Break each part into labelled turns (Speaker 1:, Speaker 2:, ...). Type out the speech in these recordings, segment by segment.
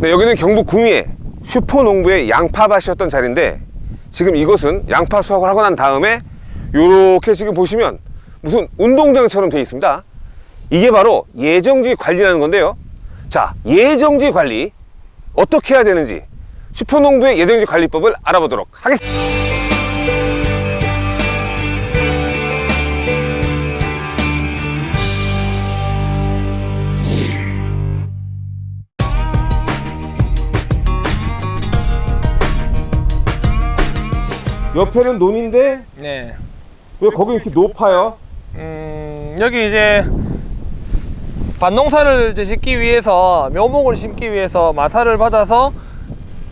Speaker 1: 네, 여기는 경북 구미에 슈퍼농부의 양파밭이었던 자리인데 지금 이곳은 양파 수확을 하고 난 다음에 이렇게 지금 보시면 무슨 운동장처럼 되어 있습니다. 이게 바로 예정지 관리라는 건데요. 자, 예정지 관리 어떻게 해야 되는지 슈퍼농부의 예정지 관리법을 알아보도록 하겠습니다. 옆에는 논인데
Speaker 2: 네.
Speaker 1: 왜 거기 이렇게 높아요?
Speaker 2: 음, 여기 이제 밭농사를 이제 짓기 위해서 묘목을 심기 위해서 마사를 받아서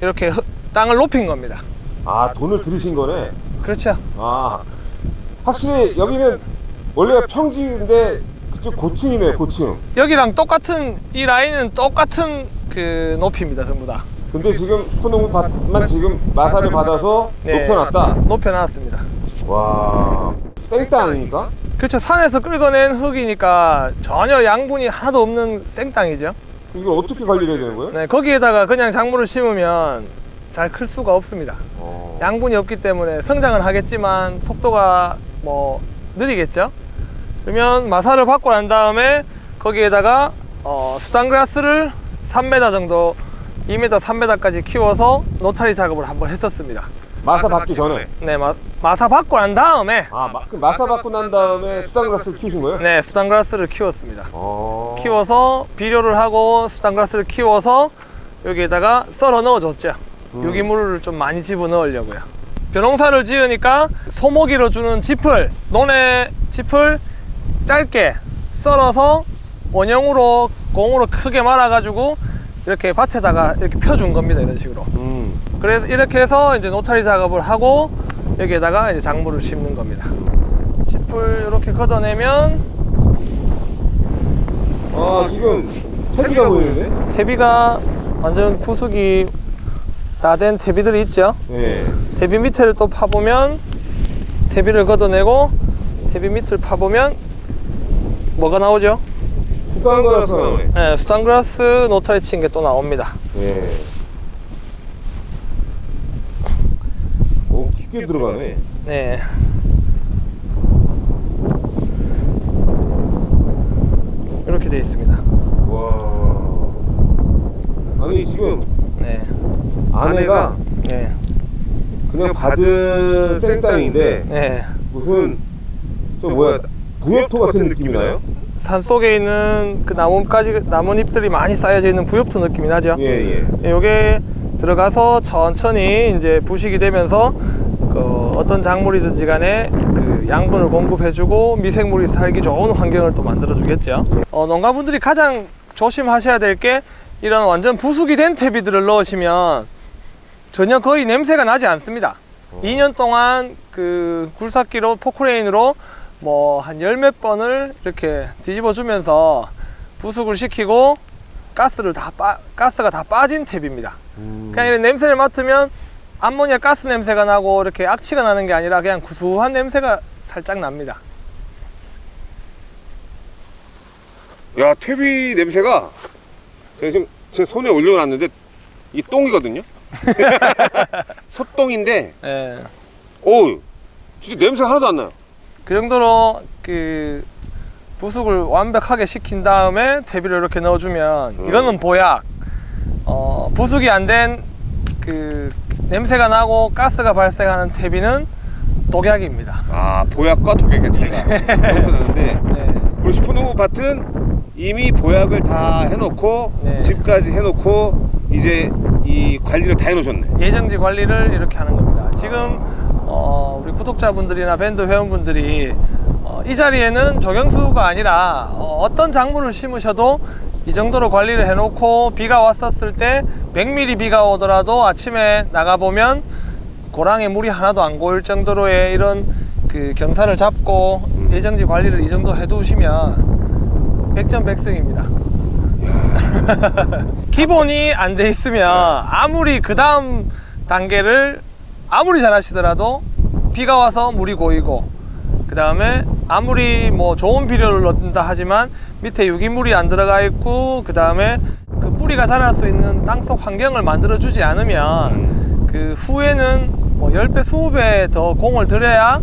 Speaker 2: 이렇게 흙- 땅을 높인 겁니다.
Speaker 1: 아 돈을 들이신 거네.
Speaker 2: 그렇죠.
Speaker 1: 아 확실히 여기는 원래 평지인데 그쪽 고층이네 고층.
Speaker 2: 여기랑 똑같은 이 라인은 똑같은 그 높이입니다, 전부 다.
Speaker 1: 근데 지금 슈퍼농부 밭만 지금 마사를 받아서
Speaker 2: 네.
Speaker 1: 높여놨다.
Speaker 2: 높여놨습니다.
Speaker 1: 와 땡땅 아닙니까?
Speaker 2: 그렇죠. 산에서 끌어낸 흙이니까 전혀 양분이 하나도 없는 생땅이죠.
Speaker 1: 이걸 어떻게 관리를 해야 되는 거예요?
Speaker 2: 네, 거기에다가 그냥 작물을 심으면 잘 클 수가 없습니다.
Speaker 1: 어.
Speaker 2: 양분이 없기 때문에 성장은 하겠지만 속도가 뭐 느리겠죠 그러면 마사를 받고 난 다음에 거기에다가 어, 수단그라스를 3m 정도 2m 3m까지 키워서 노타리 작업을 한번 했었습니다
Speaker 1: 마사 받기 전에.
Speaker 2: 네 마, 마사 받고 난 다음에
Speaker 1: 아 마, 그 마사 받고 난 다음에 수단그라스를 키우신 거예요?
Speaker 2: 네 수단그라스를 키웠습니다
Speaker 1: 어.
Speaker 2: 키워서 비료를 하고 수단그라스를 키워서 여기에다가 썰어 넣어줬죠
Speaker 1: 음.
Speaker 2: 유기물을 좀 많이 집어 넣으려고요 벼농사를 지으니까 소모기로 주는 짚을 논의 짚을 짧게 썰어서 원형으로 공으로 크게 말아 가지고 이렇게 밭에다가 이렇게 펴준 겁니다 이런 식으로
Speaker 1: 음.
Speaker 2: 그래서 이렇게 해서 이제 노타리 작업을 하고 여기에다가 이제 작물을 심는 겁니다 짚을 이렇게 걷어내면
Speaker 1: 아 지금 채비가 보이는데?
Speaker 2: 대비가 완전 구숙이 다된 대비들이 있죠
Speaker 1: 네.
Speaker 2: 대비 밑에를 또 파보면 대비를 걷어내고 대비 밑을 파보면 뭐가 나오죠?
Speaker 1: 수단그라스 나오네.
Speaker 2: 네, 수단그라스 노타리 친 게 또 나옵니다
Speaker 1: 네. 오 깊게 들어가네.
Speaker 2: 네 이렇게 되어 있습니다
Speaker 1: 와. 아니 지금
Speaker 2: 네,
Speaker 1: 안에가
Speaker 2: 네,
Speaker 1: 그냥 받은 생땅인데
Speaker 2: 네.
Speaker 1: 무슨 저 뭐야 부엽토 같은 느낌이 나요?
Speaker 2: 산 속에 있는 그 나뭇가지 나뭇잎들이 많이 쌓여져 있는 부엽토 느낌이 나죠
Speaker 1: 예 예.
Speaker 2: 요게 들어가서 천천히 이제 부식이 되면서 그 어떤 작물이든지 간에 그 양분을 공급해주고 미생물이 살기 좋은 환경을 또 만들어 주겠죠. 어, 농가분들이 가장 조심하셔야 될 게 이런 완전 부숙이 된 퇴비들을 넣으시면 전혀 거의 냄새가 나지 않습니다. 2년 동안 그 굴삭기로 포크레인으로 뭐 한 열 몇 번을 이렇게 뒤집어 주면서 부숙을 시키고 가스를 다 빠, 가스가 다 빠진 탭입니다.
Speaker 1: 음.
Speaker 2: 그냥 이런 냄새를 맡으면 암모니아 가스 냄새가 나고 이렇게 악취가 나는 게 아니라 그냥 구수한 냄새가 살짝 납니다.
Speaker 1: 야 퇴비 냄새가 제가 지금 제 손에 올려놨는데 이 똥이거든요. 소똥인데
Speaker 2: 예.
Speaker 1: 오 진짜 냄새 하나도 안 나요.
Speaker 2: 그 정도로 그 부숙을 완벽하게 시킨 다음에 퇴비를 이렇게 넣어주면
Speaker 1: 음.
Speaker 2: 이거는 보약. 어, 부숙이 안 된 그 냄새가 나고 가스가 발생하는 퇴비는 독약입니다.
Speaker 1: 아 보약과 독약의 차이가 여기서 나는데
Speaker 2: 네.
Speaker 1: 우리 슈퍼노브 밭은 이미 보약을 다 해놓고
Speaker 2: 네.
Speaker 1: 집까지 해놓고 이제 이 관리를 다 해놓으셨네.
Speaker 2: 예정지 관리를 이렇게 하는 겁니다. 지금 구독자분들이나 밴드 회원분들이 어, 이 자리에는 조경수가 아니라 어, 떤 작물을 심으셔도 이 정도로 관리를 해놓고 비가 왔었을 때 100mm 비가 오더라도 아침에 나가보면 고랑에 물이 하나도 안 고일 정도로의 이런 그 경사를 잡고 예정지 관리를 이 정도 해두시면 백전백승입니다. 기본이 안 돼 있으면 아무리 그 다음 단계를 아무리 잘 하시더라도 비가 와서 물이 고이고 그 다음에 아무리 뭐 좋은 비료를 넣는다 하지만 밑에 유기물이 안 들어가 있고 그 다음에 그 뿌리 뿌리가 자랄 수 있는 땅속 환경을 만들어 주지 않으면 그 후에는 뭐 10배, 20배 더 공을 들여야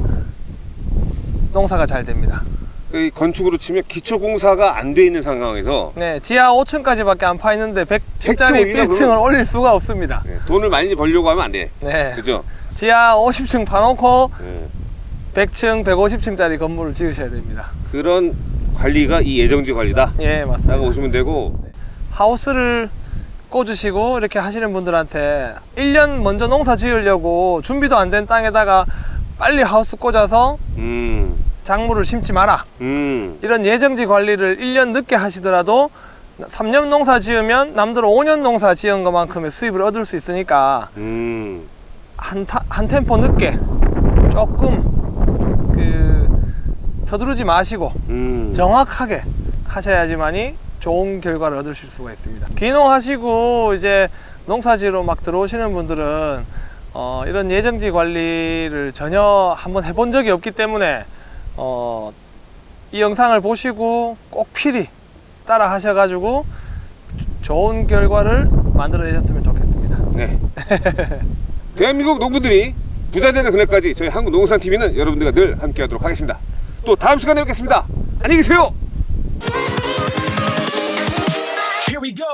Speaker 2: 농사가 잘 됩니다.
Speaker 1: 이 건축으로 치면 기초 공사가 안 돼 있는 상황에서
Speaker 2: 네, 지하 5층까지밖에 안 파 있는데 100층짜리
Speaker 1: 백층 올리나,
Speaker 2: 빌딩을? 올릴 수가 없습니다.
Speaker 1: 네, 돈을 많이 벌려고 하면 안 돼.
Speaker 2: 네.
Speaker 1: 그죠?
Speaker 2: 지하 50층 파놓고
Speaker 1: 네.
Speaker 2: 100층, 150층짜리 건물을 지으셔야 됩니다.
Speaker 1: 그런 관리가 이 예정지 관리다.
Speaker 2: 예, 맞습니다.
Speaker 1: 라고 보시면 되고
Speaker 2: 하우스를 꽂으시고 이렇게 하시는 분들한테 1년 먼저 농사 지으려고 준비도 안 된 땅에다가 빨리 하우스 꽂아서
Speaker 1: 음,
Speaker 2: 작물을 심지 마라.
Speaker 1: 음,
Speaker 2: 이런 예정지 관리를 1년 늦게 하시더라도 3년 농사 지으면 남들 5년 농사 지은 것만큼의 수입을 얻을 수 있으니까
Speaker 1: 음.
Speaker 2: 한, 타- 한 템포 늦게 조금 그 서두르지 마시고
Speaker 1: 음.
Speaker 2: 정확하게 하셔야지만이 좋은 결과를 얻으실 수가 있습니다. 귀농하시고 이제 농사지로 막 들어오시는 분들은 어, 이런 예정지 관리를 전혀 한번 해본 적이 없기 때문에 어, 이 영상을 보시고 꼭 필히 따라 하셔가지고 좋은 결과를 만들어내셨으면 좋겠습니다.
Speaker 1: 네. 대한민국 농부들이 부자되는 그날까지 저희 한국농산TV는 여러분들과 늘 함께하도록 하겠습니다. 또 다음 시간에 뵙겠습니다. 안녕히 계세요.
Speaker 3: Here we go.